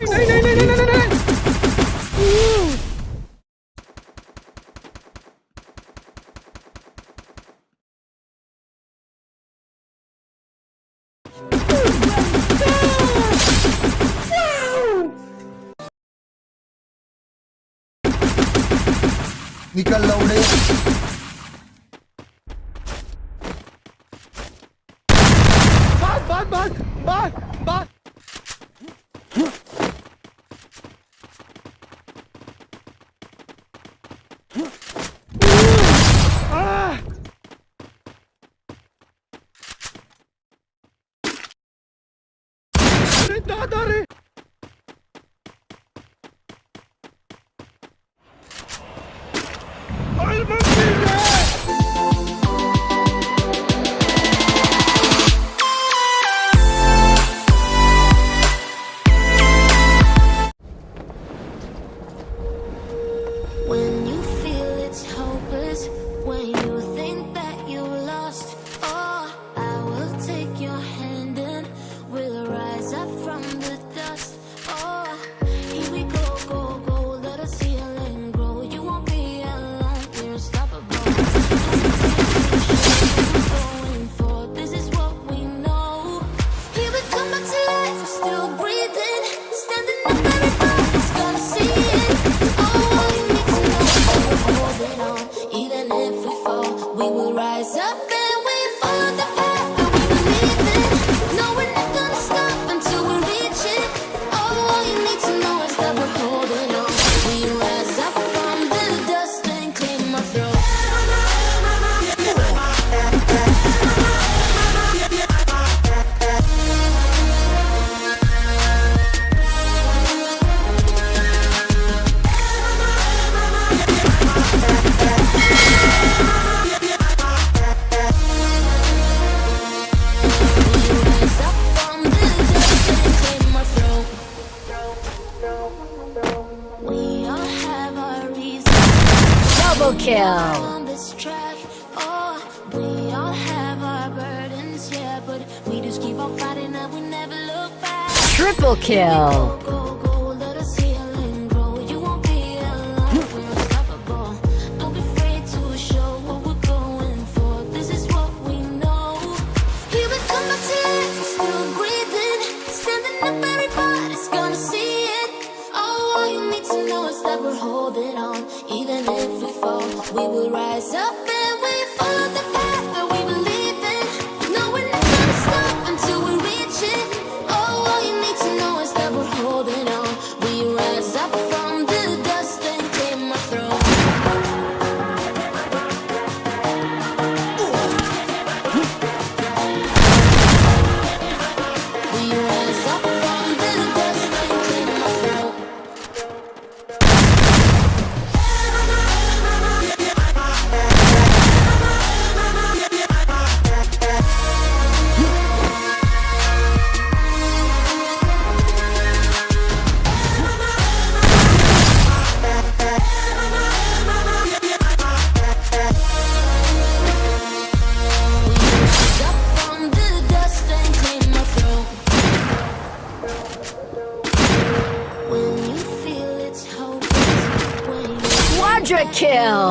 nein, nein, nein, nein, nein, nein! Uh. निकल kill. Triple kill.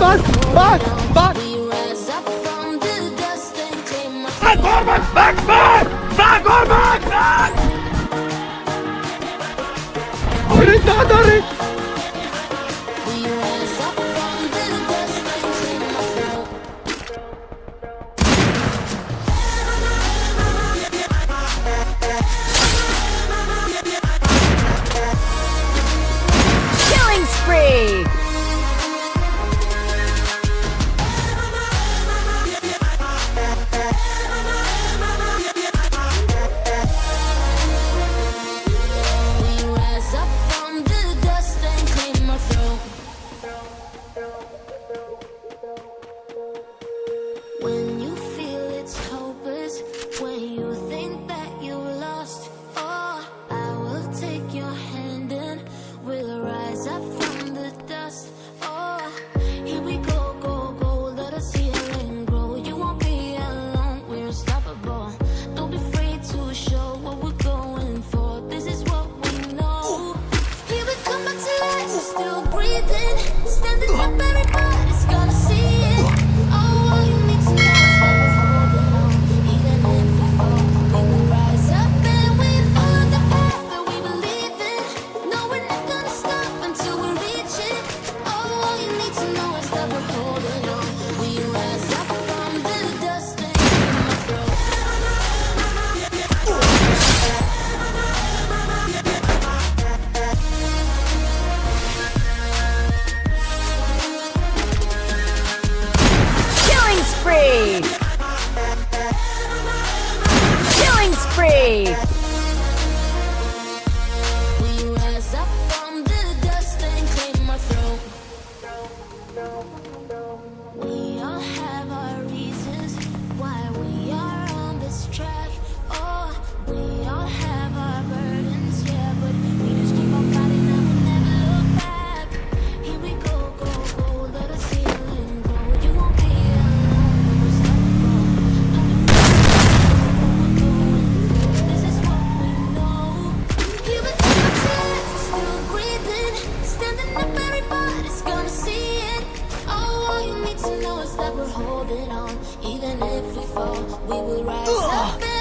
back, back, back. Back, or back, back, back, back, or back, back. Abre, tá, tá, Killing spree! holding on, even if we fall, we will rise Ugh. up.